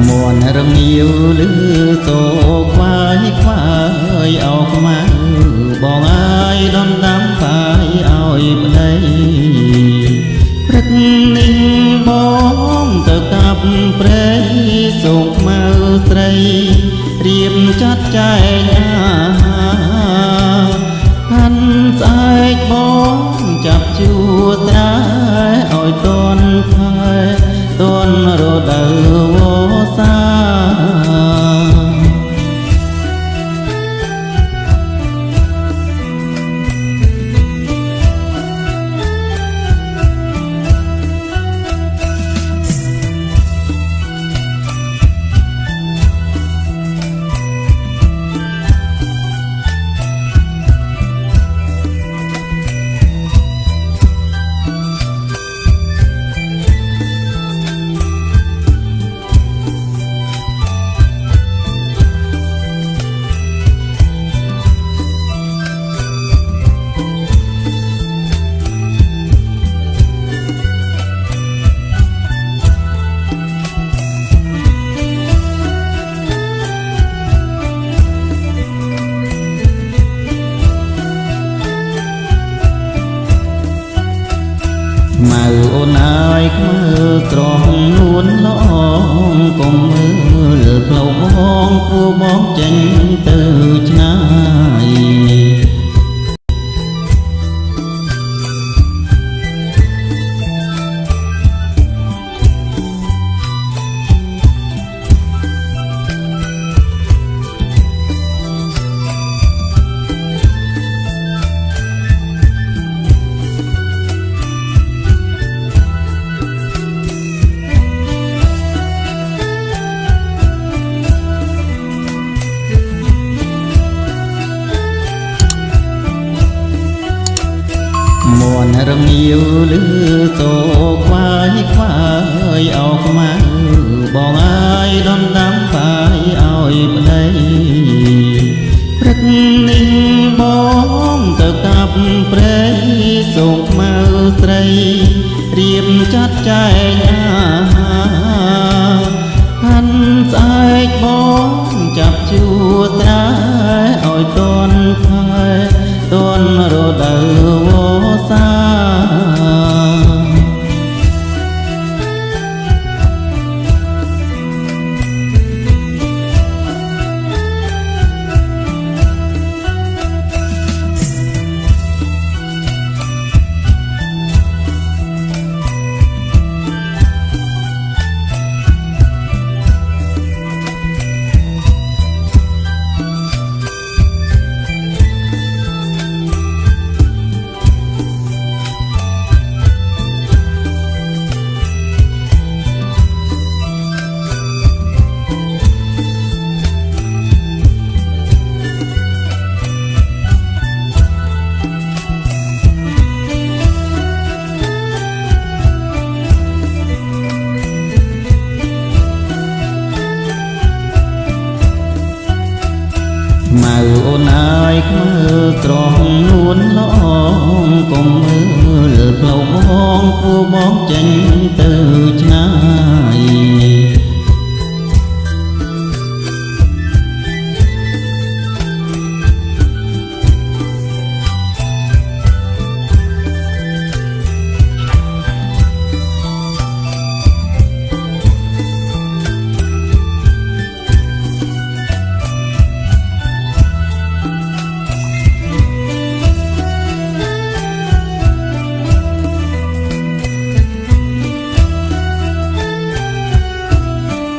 មន់រងាវលឺតោខ្វាយខ្វាយអោខ្មៅបងអើយដំដាំបាយឲ្យប្តីព្រឹកនេះបងទៅកាប់ព្រៃសូងខ្មៅស្រីរៀបចាត់ចែងអាហារហាន់ស្អែកបងចាប់ជួត្រាឲ្យតន់ខែតន់រដូវ វ ម៉ៅអូនអើយខ្មើត្រង់នួនឡងកុំមើលផ្លូវបងគួបងចេញទៅឆ្ងាយ ន់រងាវលឺតោខ្វាយខ្វាយអោខ្មៅបងអើយដំដាំបាយឲ្យប្តីព្រឹកនេះបងទៅកាប់ព្រៃសូងខ្មៅស្រីរៀបចាត់ចែងអាហារហាន់ស្អែកបងចាប់ជួត្រាឲ្យតន់ខែ តន់រដូវវស្សា ម៉ៅអូនអើយខ្មើត្រង់នួនឡងកុំមើលផ្លូវបងគួបងចេញទៅឆ្ងាយ